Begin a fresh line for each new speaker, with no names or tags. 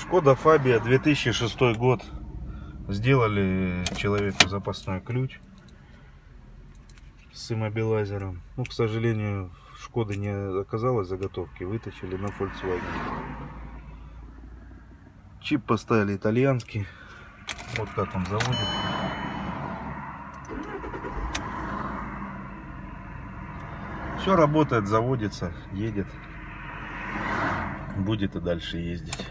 Шкода Фабия 2006 год. Сделали человеку запасной ключ с иммобилайзером. Ну, к сожалению, Шкода не оказалось заготовки, вытащили на Volkswagen. Чип поставили итальянский. Вот как он заводит. Все работает, заводится, едет. Будет и дальше ездить.